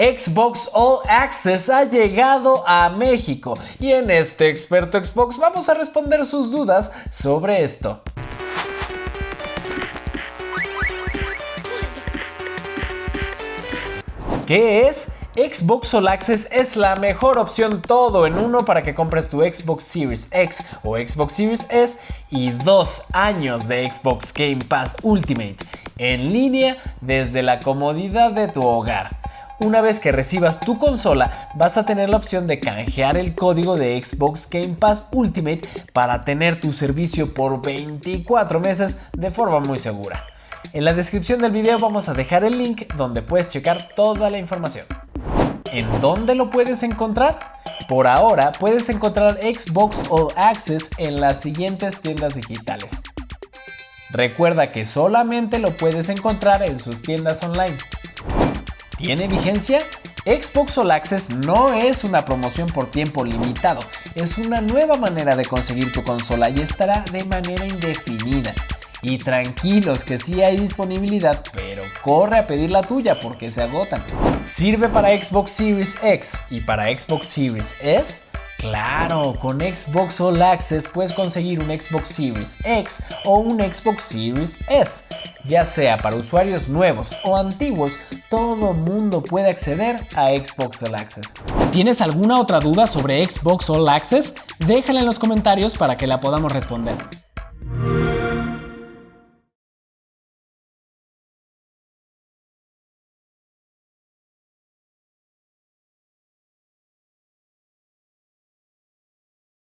Xbox All Access ha llegado a México y en este experto Xbox vamos a responder sus dudas sobre esto. ¿Qué es? Xbox All Access es la mejor opción todo en uno para que compres tu Xbox Series X o Xbox Series S y dos años de Xbox Game Pass Ultimate en línea desde la comodidad de tu hogar. Una vez que recibas tu consola, vas a tener la opción de canjear el código de Xbox Game Pass Ultimate para tener tu servicio por 24 meses de forma muy segura. En la descripción del video vamos a dejar el link donde puedes checar toda la información. ¿En dónde lo puedes encontrar? Por ahora puedes encontrar Xbox All Access en las siguientes tiendas digitales. Recuerda que solamente lo puedes encontrar en sus tiendas online. ¿Tiene vigencia? Xbox All Access no es una promoción por tiempo limitado, es una nueva manera de conseguir tu consola y estará de manera indefinida. Y tranquilos que sí hay disponibilidad, pero corre a pedir la tuya porque se agotan. ¿Sirve para Xbox Series X y para Xbox Series S? Claro, con Xbox All Access puedes conseguir un Xbox Series X o un Xbox Series S. Ya sea para usuarios nuevos o antiguos, todo mundo puede acceder a Xbox All Access. ¿Tienes alguna otra duda sobre Xbox All Access? Déjala en los comentarios para que la podamos responder.